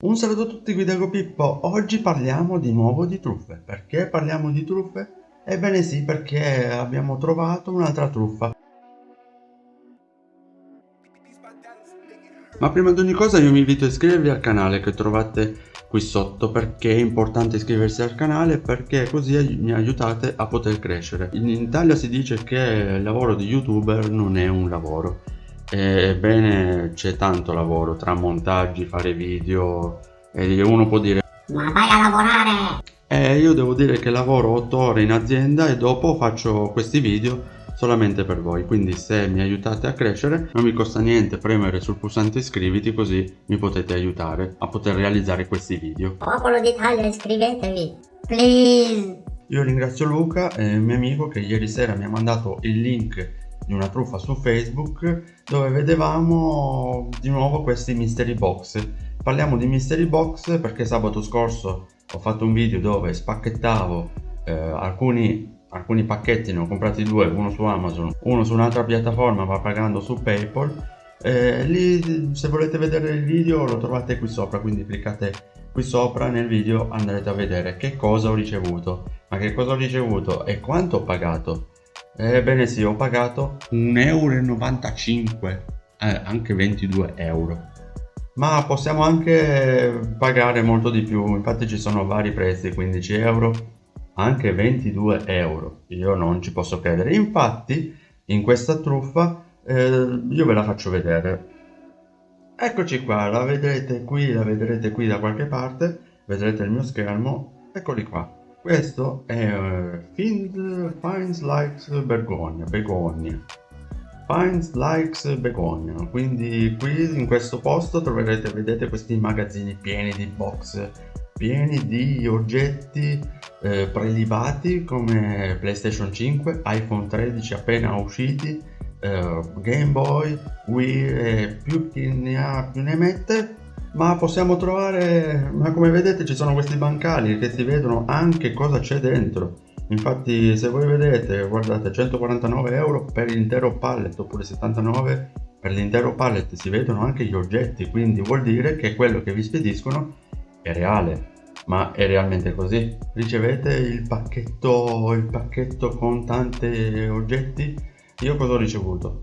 Un saluto a tutti, qui Dago Pippo. Oggi parliamo di nuovo di truffe. Perché parliamo di truffe? Ebbene sì, perché abbiamo trovato un'altra truffa. Ma prima di ogni cosa io vi invito a iscrivervi al canale che trovate qui sotto perché è importante iscriversi al canale perché così mi aiutate a poter crescere. In Italia si dice che il lavoro di youtuber non è un lavoro Ebbene c'è tanto lavoro tra montaggi, fare video e uno può dire Ma vai a lavorare! Eh io devo dire che lavoro 8 ore in azienda e dopo faccio questi video solamente per voi. Quindi se mi aiutate a crescere non mi costa niente premere sul pulsante iscriviti così mi potete aiutare a poter realizzare questi video. Popolo d'Italia iscrivetevi please! Io ringrazio Luca, eh, mio amico che ieri sera mi ha mandato il link di una truffa su Facebook dove vedevamo di nuovo questi mystery box. Parliamo di mystery box perché sabato scorso ho fatto un video dove spacchettavo eh, alcuni alcuni pacchetti ne ho comprati due uno su amazon uno su un'altra piattaforma ma pagando su paypal. Eh, lì se volete vedere il video lo trovate qui sopra quindi cliccate qui sopra nel video andrete a vedere che cosa ho ricevuto. Ma che cosa ho ricevuto e quanto ho pagato Ebbene sì, ho pagato 1,95 euro, eh, anche 22 euro. Ma possiamo anche pagare molto di più, infatti ci sono vari prezzi, 15 euro, anche 22 euro. Io non ci posso credere. Infatti, in questa truffa, eh, io ve la faccio vedere. Eccoci qua, la vedrete qui, la vedrete qui da qualche parte, vedrete il mio schermo, eccoli qua. Questo è uh, Find, Finds Likes Begonia, Begonia. Finds Likes Begonia. Quindi qui in questo posto troverete, vedete, questi magazzini pieni di box, pieni di oggetti eh, prelibati come PlayStation 5, iPhone 13 appena usciti, eh, Game Boy, Wii e più chi ne ha più ne mette ma possiamo trovare ma come vedete ci sono questi bancali che si vedono anche cosa c'è dentro. Infatti se voi vedete guardate 149 euro per l'intero pallet oppure 79 per l'intero pallet. Si vedono anche gli oggetti quindi vuol dire che quello che vi spediscono è reale. Ma è realmente così? Ricevete il pacchetto il pacchetto con tanti oggetti? Io cosa ho ricevuto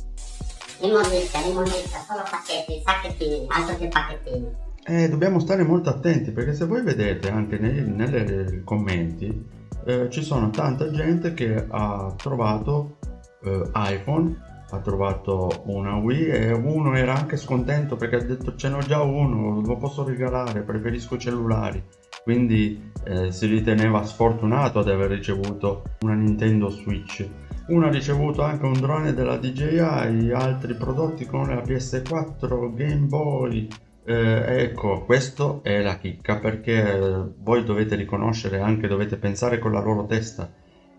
Immondizia, immondizia, solo pacchetti, sacchettini, altro che pacchettini. Eh, dobbiamo stare molto attenti perché se voi vedete anche nei, nei commenti eh, ci sono tanta gente che ha trovato eh, iPhone, ha trovato una Wii e uno era anche scontento perché ha detto ce n'ho già uno, lo posso regalare, preferisco cellulari. Quindi eh, si riteneva sfortunato ad aver ricevuto una Nintendo Switch uno ha ricevuto anche un drone della DJI, altri prodotti come la PS4, Game Boy. Eh, ecco, questo è la chicca perché voi dovete riconoscere, anche dovete pensare con la loro testa.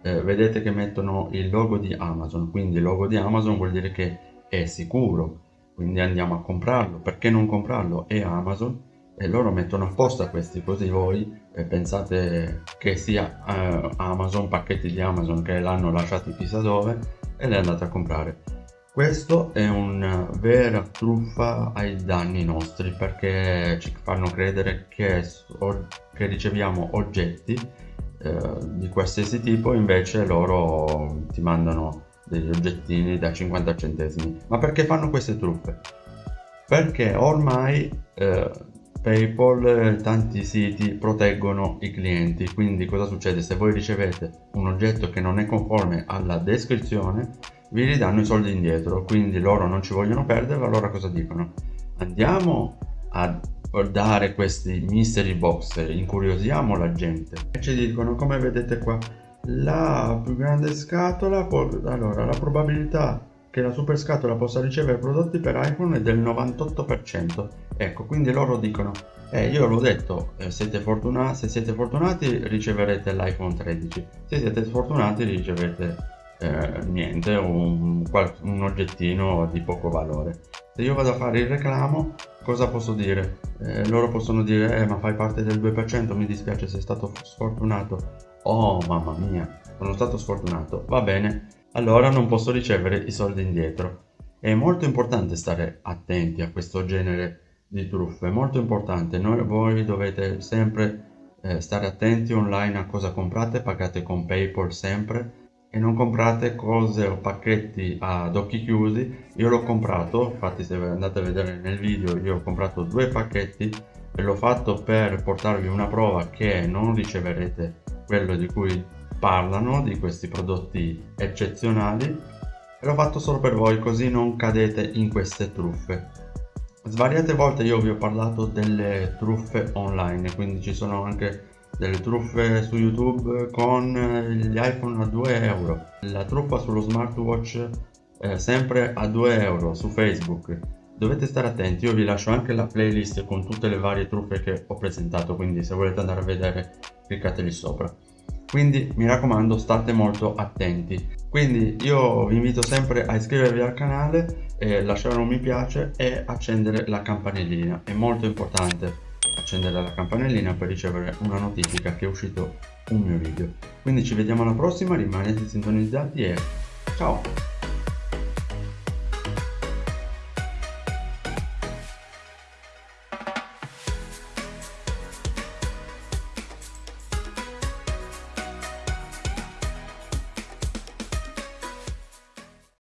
Eh, vedete che mettono il logo di Amazon, quindi il logo di Amazon vuol dire che è sicuro. Quindi andiamo a comprarlo. Perché non comprarlo? È Amazon e loro mettono apposta questi così voi eh, pensate che sia eh, Amazon, pacchetti di Amazon che l'hanno lasciati chissà dove e le andate a comprare. Questo è una vera truffa ai danni nostri perché ci fanno credere che, che riceviamo oggetti eh, di qualsiasi tipo invece loro ti mandano degli oggettini da 50 centesimi. Ma perché fanno queste truffe? Perché ormai eh, PayPal e tanti siti proteggono i clienti, quindi cosa succede? Se voi ricevete un oggetto che non è conforme alla descrizione, vi ridanno i soldi indietro, quindi loro non ci vogliono perdere, allora cosa dicono? Andiamo a dare questi mystery box, incuriosiamo la gente e ci dicono come vedete qua la più grande scatola allora la probabilità che la super scatola possa ricevere prodotti per iPhone è del 98%. Ecco, quindi loro dicono, eh, io l'ho detto, eh, siete se siete fortunati riceverete l'iPhone 13, se siete sfortunati ricevete eh, niente, un, un oggettino di poco valore. Se io vado a fare il reclamo, cosa posso dire? Eh, loro possono dire, eh, ma fai parte del 2%, mi dispiace, sei stato sfortunato. Oh, mamma mia, sono stato sfortunato. Va bene, allora non posso ricevere i soldi indietro. È molto importante stare attenti a questo genere di truffe, molto importante, Noi, voi dovete sempre eh, stare attenti online a cosa comprate, pagate con Paypal sempre e non comprate cose o pacchetti ad occhi chiusi, io l'ho comprato, infatti se andate a vedere nel video io ho comprato due pacchetti e l'ho fatto per portarvi una prova che non riceverete quello di cui parlano, di questi prodotti eccezionali e l'ho fatto solo per voi così non cadete in queste truffe. Svariate volte io vi ho parlato delle truffe online, quindi ci sono anche delle truffe su YouTube con gli iPhone a 2 euro, la truffa sullo smartwatch eh, sempre a 2 euro su Facebook. Dovete stare attenti, io vi lascio anche la playlist con tutte le varie truffe che ho presentato, quindi se volete andare a vedere cliccate lì sopra quindi mi raccomando state molto attenti. Quindi io vi invito sempre a iscrivervi al canale eh, lasciare un mi piace e accendere la campanellina. È molto importante accendere la campanellina per ricevere una notifica che è uscito un mio video. Quindi ci vediamo alla prossima rimanete sintonizzati e ciao